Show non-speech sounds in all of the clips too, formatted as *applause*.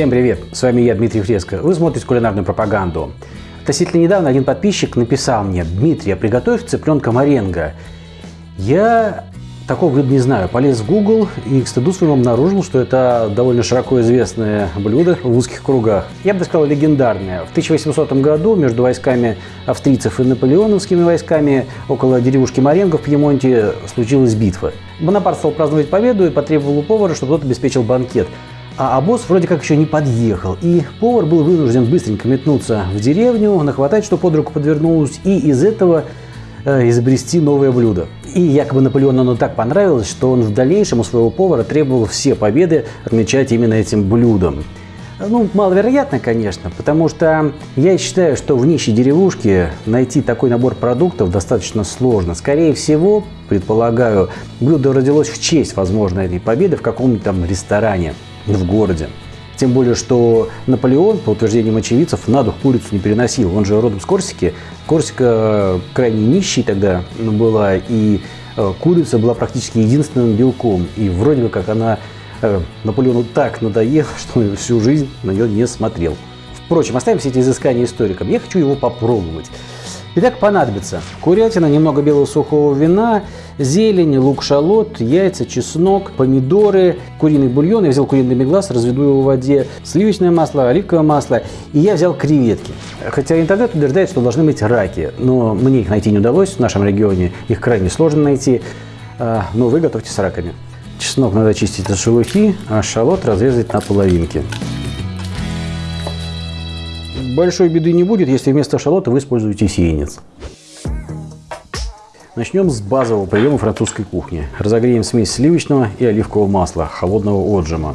Всем привет! С вами я, Дмитрий Фреско. Вы смотрите кулинарную пропаганду. Относительно недавно один подписчик написал мне, Дмитрий, а приготовь цыпленка маренго. Я такого блюда не знаю. Полез в Google и к стыду своему обнаружил, что это довольно широко известное блюдо в узких кругах. Я бы сказал, легендарное. В 1800 году между войсками австрийцев и наполеоновскими войсками около деревушки Маренго в Пьемонте случилась битва. Бонапарт стал праздновать победу и потребовал у повара, чтобы тот обеспечил банкет. А обоз вроде как еще не подъехал, и повар был вынужден быстренько метнуться в деревню, нахватать, что под руку подвернулось, и из этого э, изобрести новое блюдо. И якобы Наполеону оно так понравилось, что он в дальнейшем у своего повара требовал все победы отмечать именно этим блюдом. Ну, маловероятно, конечно, потому что я считаю, что в нищей деревушке найти такой набор продуктов достаточно сложно. Скорее всего, предполагаю, блюдо родилось в честь, возможно, этой победы в каком-нибудь там ресторане в городе. Тем более, что Наполеон, по утверждениям очевидцев, на дух курицу не переносил. Он же родом с Корсики. Корсика э, крайне нищей тогда была, и э, курица была практически единственным белком. И вроде бы как она э, Наполеону так надоела, *laughs* что он всю жизнь на нее не смотрел. Впрочем, оставим все эти изыскания историкам. Я хочу его попробовать. Итак, понадобится курятина, немного белого сухого вина, зелень, лук-шалот, яйца, чеснок, помидоры, куриный бульон. Я взял куриный меглас, разведу его в воде, сливочное масло, оливковое масло. И я взял креветки. Хотя интернет утверждает, что должны быть раки, но мне их найти не удалось в нашем регионе. Их крайне сложно найти. А, но вы готовьте с раками. Чеснок надо чистить от шелухи, а шалот разрезать на половинки большой беды не будет, если вместо шалота вы используете сеянец. Начнем с базового приема французской кухни. Разогреем смесь сливочного и оливкового масла холодного отжима.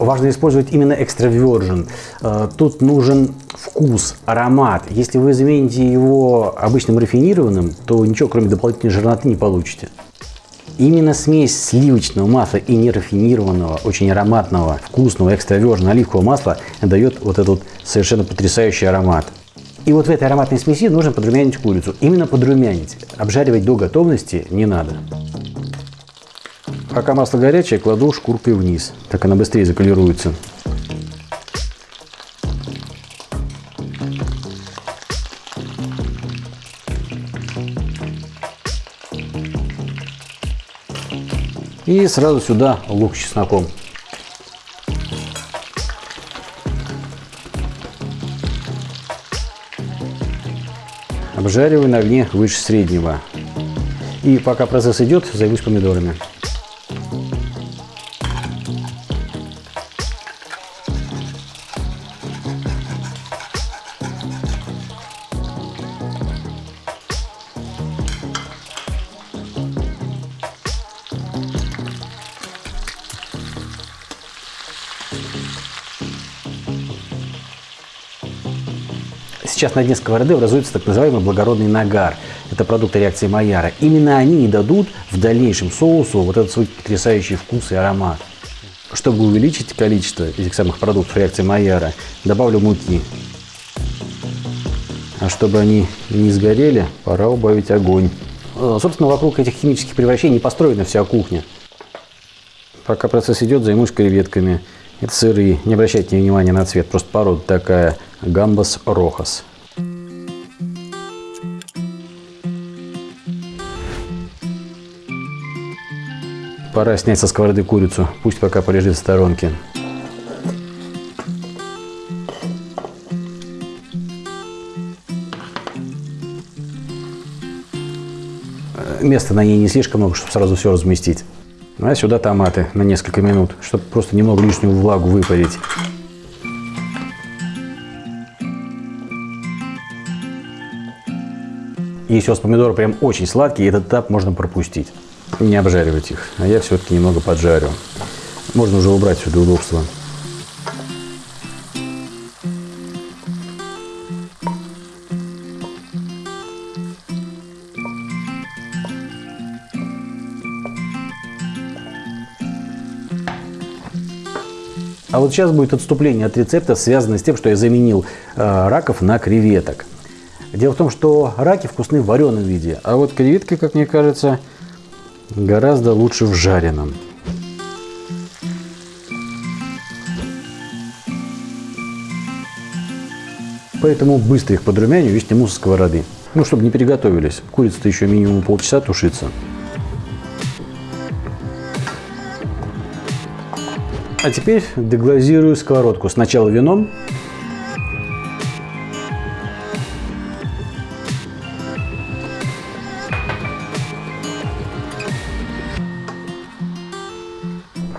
Важно использовать именно экстра virgin. Э, тут нужен вкус, аромат. Если вы замените его обычным рафинированным, то ничего кроме дополнительной жирноты не получите. Именно смесь сливочного масла и нерафинированного, очень ароматного, вкусного, экстравержного оливкового масла дает вот этот совершенно потрясающий аромат. И вот в этой ароматной смеси нужно подрумянить курицу. Именно подрумянить. Обжаривать до готовности не надо. Пока масло горячее, кладу шкуркой вниз. Так она быстрее заколируется. И сразу сюда лук с чесноком. Обжариваю на огне выше среднего. И пока процесс идет, займусь помидорами. Сейчас на дне сковороды образуется так называемый благородный нагар. Это продукты реакции Майяра. Именно они и дадут в дальнейшем соусу вот этот свой потрясающий вкус и аромат. Чтобы увеличить количество этих самых продуктов реакции Майяра, добавлю муки. А чтобы они не сгорели, пора убавить огонь. Э, собственно, вокруг этих химических превращений построена вся кухня. Пока процесс идет, займусь креветками. Это сырые, не обращайте внимания на цвет, просто порода такая гамбас рохас. Пора снять со сковороды курицу, пусть пока полежит в сторонке. Места на ней не слишком много, чтобы сразу все разместить. А сюда томаты на несколько минут, чтобы просто немного лишнюю влагу выпарить. Если у вас помидоры прям очень сладкие, этот этап можно пропустить. Не обжаривать их. А я все-таки немного поджарю. Можно уже убрать все для удобства. А вот сейчас будет отступление от рецепта, связанное с тем, что я заменил э, раков на креветок. Дело в том, что раки вкусны в вареном виде, а вот креветки, как мне кажется, гораздо лучше в жареном. Поэтому быстро их подрумяню и сниму со сковороды. Ну, чтобы не переготовились. Курица-то еще минимум полчаса тушится. А теперь деглазирую сковородку. Сначала вином,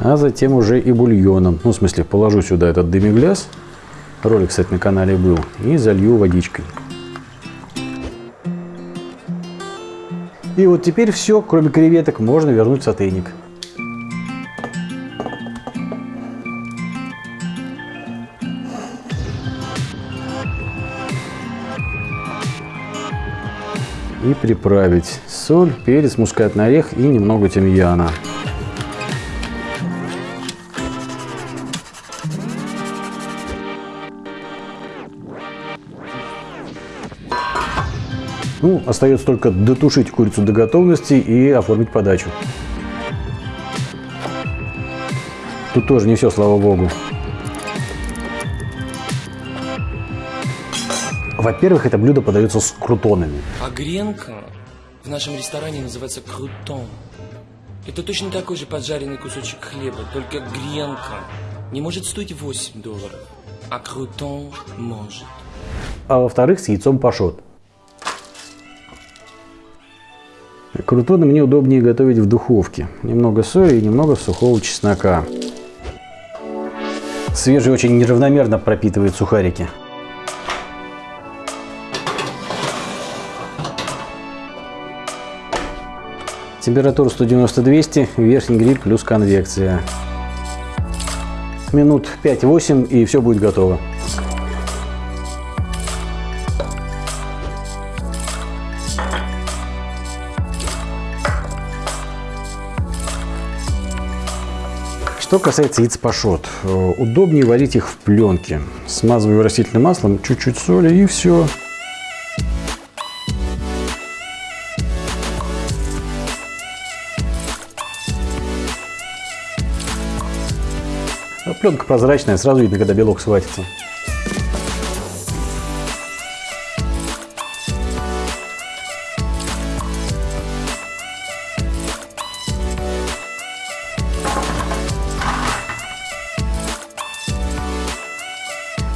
а затем уже и бульоном. Ну, в смысле, положу сюда этот демигляс, ролик, кстати, на канале был, и залью водичкой. И вот теперь все, кроме креветок, можно вернуть в сотейник. И приправить соль, перец, мускатный орех и немного тимьяна. Ну, остается только дотушить курицу до готовности и оформить подачу. Тут тоже не все, слава богу. Во-первых, это блюдо подается с крутонами. А гренка в нашем ресторане называется крутон. Это точно такой же поджаренный кусочек хлеба, только гренка не может стоить 8 долларов, а крутон может. А во-вторых, с яйцом пашот. Крутоны мне удобнее готовить в духовке. Немного соли и немного сухого чеснока. Свежий очень неравномерно пропитывает сухарики. Температура 190-200, верхний гриль плюс конвекция. Минут 5-8 и все будет готово. Что касается яиц пашот, э, удобнее варить их в пленке. Смазываю растительным маслом, чуть-чуть соли и все. А пленка прозрачная, сразу видно, когда белок схватится.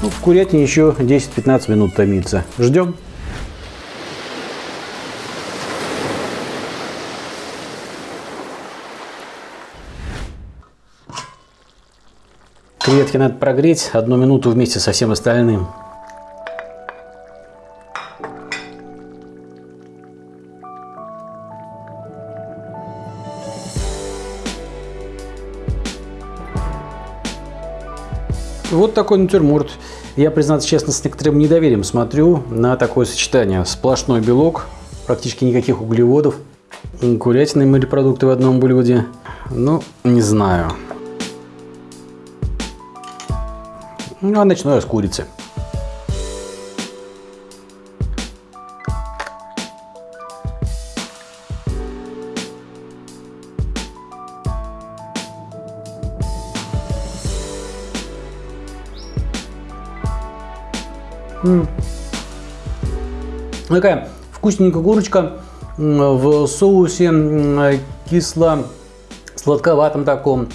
В курятине еще 10-15 минут томится. Ждем. Креветки надо прогреть одну минуту вместе со всем остальным. Вот такой натюрморт. Я, признаться честно, с некоторым недоверием смотрю на такое сочетание. Сплошной белок, практически никаких углеводов, курятины морепродукты в одном блюде. Ну, не знаю. Ну, а начну я с курицы. Такая вкусненькая курочка в соусе кисло сладковатом таком.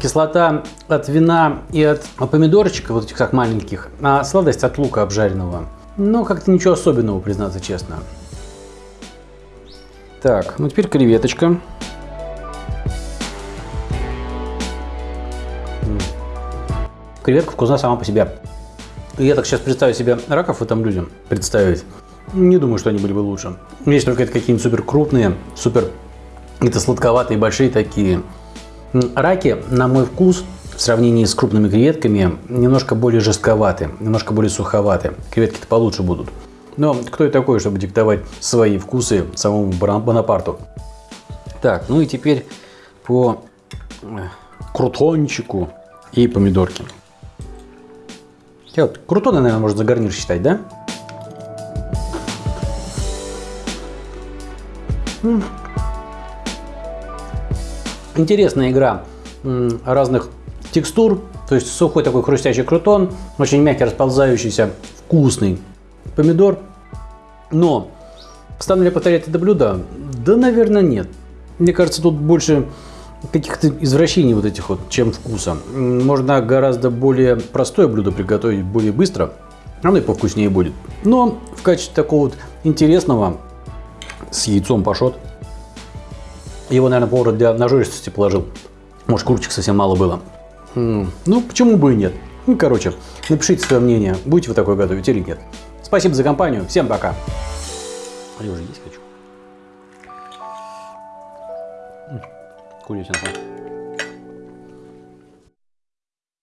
Кислота от вина и от помидорчика, вот этих так маленьких, а сладость от лука обжаренного. Но как-то ничего особенного, признаться честно. Так, ну теперь креветочка. Креветка вкусна сама по себе. Я так сейчас представить себе раков в этом блюде представить. Не думаю, что они были бы лучше. Есть только это какие-нибудь супер крупные, супер это сладковатые, большие такие. Раки, на мой вкус, в сравнении с крупными креветками, немножко более жестковаты, немножко более суховаты. Креветки-то получше будут. Но кто я такой, чтобы диктовать свои вкусы самому Бонапарту? Так, ну и теперь по э, крутончику и помидорки. Вот, крутоны, наверное, можно за гарнир считать, да? Интересная игра разных текстур. То есть сухой такой хрустящий крутон, очень мягкий, расползающийся, вкусный помидор. Но стану ли повторять это блюдо? Да, наверное, нет. Мне кажется, тут больше каких-то извращений вот этих вот, чем вкуса. Можно гораздо более простое блюдо приготовить более быстро. Оно и повкуснее будет. Но в качестве такого вот интересного с яйцом пашот. Его, наверное, повар для нажористости положил. Может, курочек совсем мало было. Ну, почему бы и нет? Ну, короче, напишите свое мнение, будете вы такое готовить или нет. Спасибо за компанию, всем пока. А я уже есть хочу. М, Курятина.